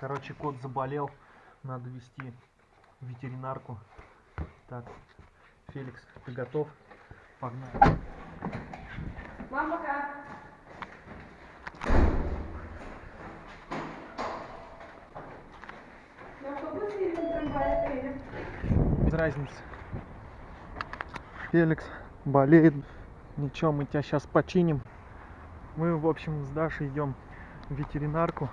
Короче, кот заболел. Надо вести ветеринарку. Так, Феликс, ты готов? Погнали. Мам, пока. Без разницы. Феликс болеет. Ничего, мы тебя сейчас починим. Мы, в общем, с Дашей идем в ветеринарку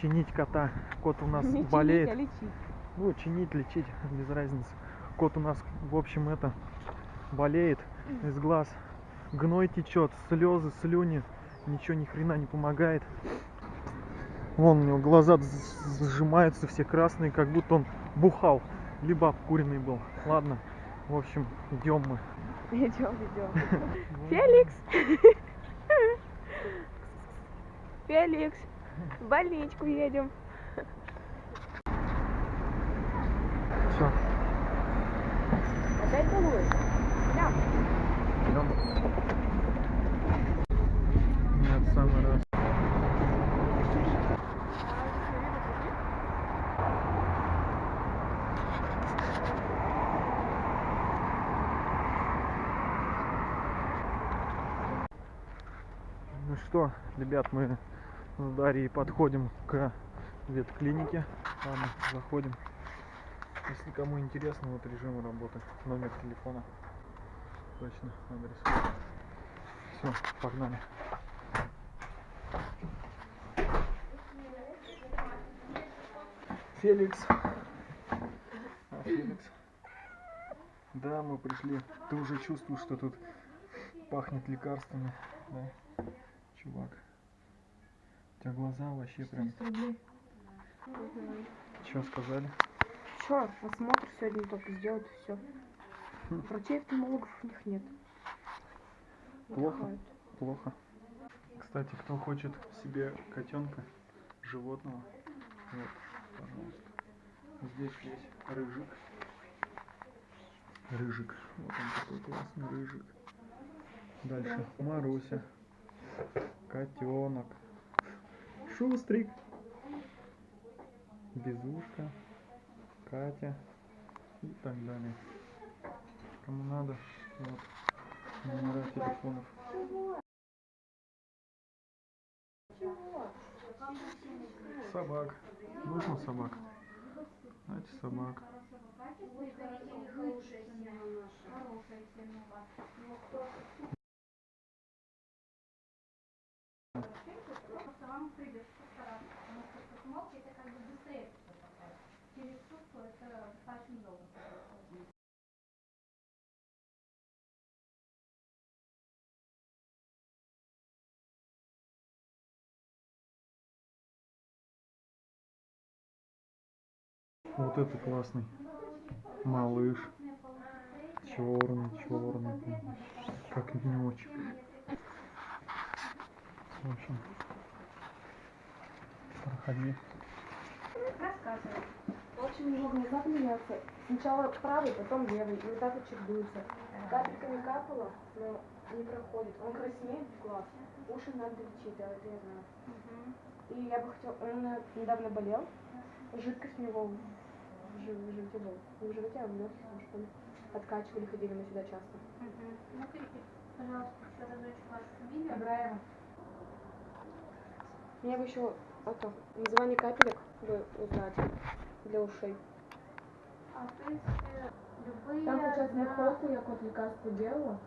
чинить кота. Кот у нас Не чинить, болеет. а лечить. Ну, чинить, лечить, без разницы. Кот у нас, в общем, это болеет из глаз. Гной течет, слезы, слюни. Ничего ни хрена не помогает. Вон у него глаза сжимаются все красные, как будто он бухал, либо обкуренный был. Ладно, в общем, идем мы. Идем, идем. Феликс! Феликс! В больничку едем. Все, Опять балуешь? Да. идем. Нет, самый раз. Ну что, ребят, мы с Дарьей подходим к ветклинике. Ладно, заходим. Если кому интересно, вот режим работы, номер телефона. Точно, адрес. Все, погнали. Феликс. А, Феликс. Да, мы пришли. Ты уже чувствуешь, что тут пахнет лекарствами, да? Чувак. Тебя глаза вообще прям... Что сказали? Чё, осмотр сегодня только сделать, все. Врачей офтальмологов у них нет. Плохо? Отдыхают. Плохо. Кстати, кто хочет себе котенка, животного, вот, пожалуйста. Здесь есть рыжик. Рыжик. Вот он такой классный рыжик. Дальше Маруся. Котенок. Шустрик. Безушка. Катя. И так далее. Кому надо, вот. Номера телефонов. Собак. Нужно собак? Знаете, собак. Просто вам придется постараться, потому что посмотрите, это как бы быстрее. Через сутку это достаточно долго. Вот это классный. Малыш. Черный, черный. Как днечек. В общем. Проходи. Рассказывай. В общем, его глаза меняются. Сначала правый, потом левый. И вот так вот чередуются. Капельками капало, но не проходит. Он краснеет в глаз. Уши надо лечить, да, это я знаю. И я бы хотела... Он недавно болел. Жидкость у него в жи- в животе была. Не в животе, а в легких, потому что он откачивали, ходили мы сюда часто. Смотрите, пожалуйста, еще разочек вашу фамилию. Абраева. Мне бы еще это, название капелек бы узнать для ушей. А, в принципе, любые Там, получается, на холку я кот лекарство делала.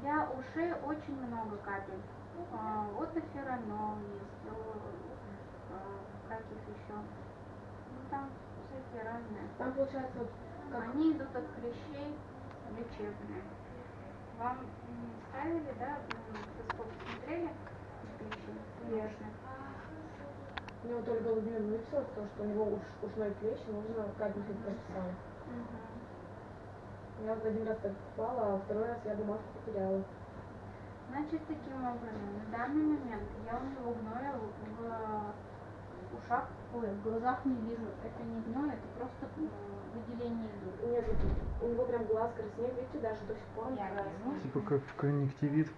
для ушей очень много капель. А, вот эфиранол есть, а, каких еще. Ну, там всякие разные. Там, получается, вот как Они идут от клещей лечебные. Вам ставили, да, микроскоп смотрели клещи? Конечно. мне вот Ольга Владимировна выписала, потому что у него уш, ушной клещ, нужно капельки прописала. Я вот один раз так попала, а второй раз я бумажку потеряла. Значит, таким образом, на данный момент я у него гноя в ушах, ой, в глазах не вижу. Это не гной, это просто выделение идут. Нет, у него прям глаз краснеет, видите, даже до сих пор он красный. Типа как конъюнктивит.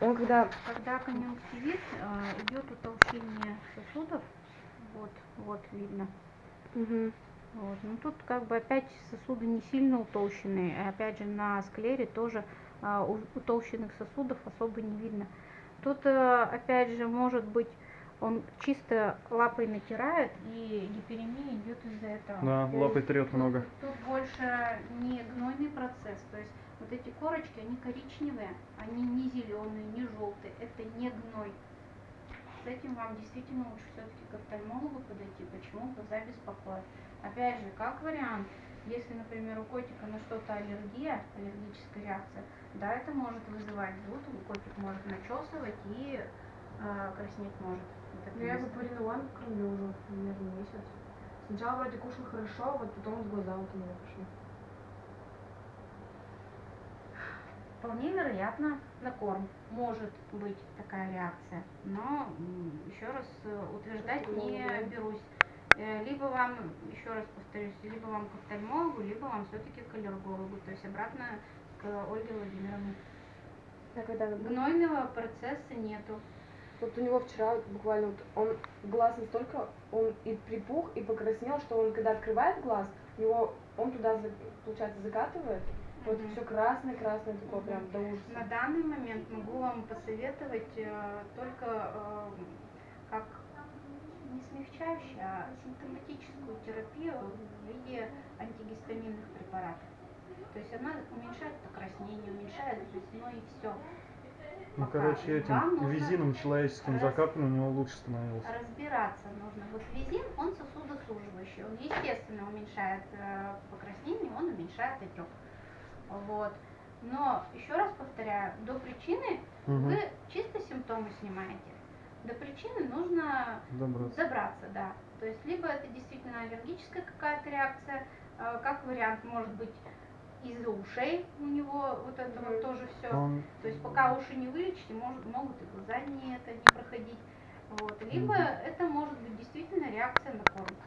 Он когда Когда конъюнктивит, э, идет утолщение сосудов, Вот, вот видно. Угу. Вот. Ну тут как бы опять сосуды не сильно утолщенные. И опять же на склере тоже а, у- утолщенных сосудов особо не видно. Тут э, опять же может быть он чисто лапой натирает и гиперемия идет из-за этого. Да, лапой трет Тут- много. Тут больше не гнойный процесс, то есть вот эти корочки, они коричневые, они не зеленые, не желтые, это не гной. С этим вам действительно лучше все-таки к офтальмологу подойти, почему глаза беспокоят. Опять же, как вариант, если, например, у котика на что-то аллергия, аллергическая реакция, да, это может вызывать зуд, котик может начесывать и э, краснеть может. Это Ну, я Паринуан кормлю уже примерно месяц. Сначала вроде кушал хорошо, вот потом вот глаза вот у меня пошли. Вполне вероятно, на корм может быть такая реакция, но еще раз э, утверждать не берусь. Э, Либо вам, еще раз повторюсь, либо вам к офтальмологу, либо вам все-таки к аллергологу, то есть обратно к Ольге Владимировне. Гнойного процесса нету. Вот у него вчера буквально вот он глаз настолько, он и припух, и покраснел, что он когда открывает глаз, у него он туда, получается, закатывает, вот Мгм. все красное, красное такое Мгм. прям до ужаса. На данный момент могу вам посоветовать э, только э, как не смягчающую, а симптоматическую терапию в виде антигистаминных препаратов. То есть она уменьшает покраснение, уменьшает зубной и все. Ну, короче, Вам этим нужно визином человеческим раз- закапан, у него лучше становилось. Разбираться нужно. Вот визин, он сосудосуживающий. Он, естественно, уменьшает э, покраснение, он уменьшает отек. Вот. Но, еще раз повторяю, до причины Мгм. вы чисто симптомы снимаете. До причины нужно Добраться. добраться, да. То есть либо это действительно аллергическая какая-то реакция, э, как вариант может быть из-за ушей у него вот это вот тоже все. Он То есть пока уши не вылечите, может, могут и глаза не это не проходить. Вот. Либо Мгм. это может быть действительно реакция на корм.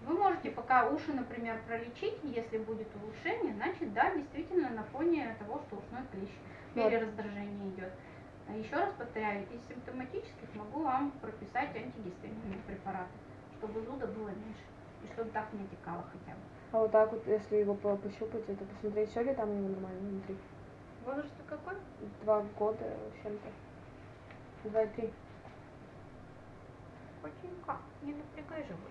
Вы можете пока уши, например, пролечить, если будет улучшение, значит, да, действительно на фоне того, что ушной клещ, перераздражение идет. Еще раз повторяю, из симптоматических могу вам прописать антигистаминные препараты, чтобы зуда было меньше и чтобы так не отекало хотя бы. А вот так вот, если его по- пощупать, это посмотреть, все ли там у него нормально внутри. Возраст какой? Два года с чем-то. Два и три. Котенька, не напрягай животик.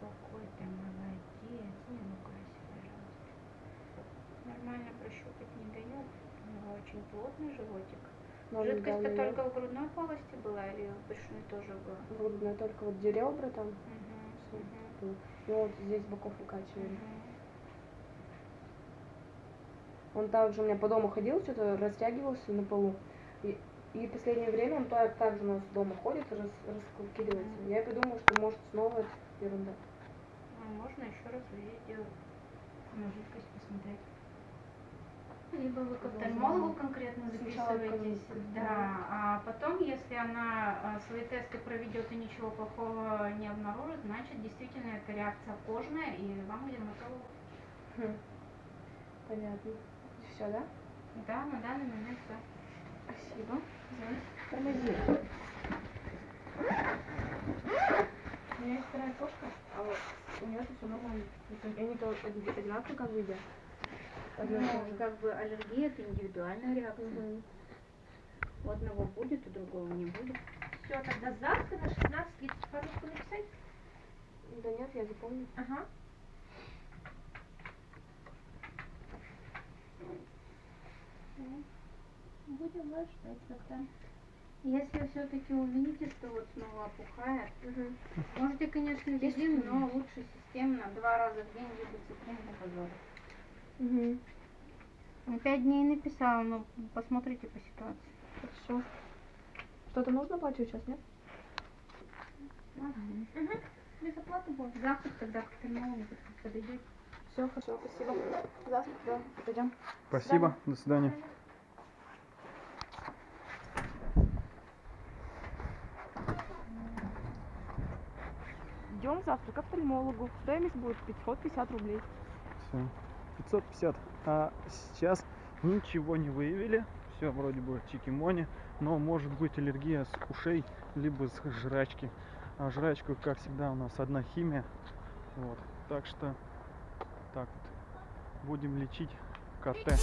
Какой ты молодец, не себя раз. Нормально прощупать не дает. У него очень плотный животик. Жидкость-то да, только в грудной полости была или в брюшной тоже была? Грудная только вот где ребра там, Мгм, всё. мгм, и вот здесь боков выкачивали. мгм. Он также у меня по дому ходил, что-то растягивался на полу. И, и последнее время он так, так же у нас дома ходит, рас, раскидывается. Мгм. Я подумала, что может снова это ерунда. А можно еще раз делать на жидкость посмотреть. Либо вы к офтальмологу конкретно записываетесь, да, а потом, если она а, свои тесты проведет и ничего плохого не обнаружит, значит действительно это реакция кожная и вам к дерматологу. Хм. Понятно. Все, да? Да, на данный момент все. Спасибо. Тормози. У меня есть вторая кошка, а вот у нее все нормально. Они то оди- одинаковые как бы едят. Же. Ну, как бы аллергия это индивидуальная реакция. Мгм. У одного будет, у другого не будет. Все, тогда завтра на 16.30 парочку написать? Да нет, я запомню. Ага. Будем вас ждать тогда. Если все-таки увидите, что вот снова опухает, Мгм. можете, конечно, такое? но лучше системно, два раза в день либо цитрин для Ну, Пять дней написала, но посмотрите по ситуации. Хорошо. Что-то нужно платить сейчас, нет? Угу. Без оплаты будет. Завтра тогда к офтальмологу подойдете. Все, хорошо, спасибо. Завтра, да, пойдем. Спасибо, до свидания. Идем завтра к офтальмологу. Стоимость будет 550 рублей. Все. 550. А сейчас ничего не выявили. Все вроде бы чикимони. Но может быть аллергия с ушей, либо с жрачки. А жрачку, как всегда, у нас одна химия. Вот. Так что так вот. Будем лечить КТ.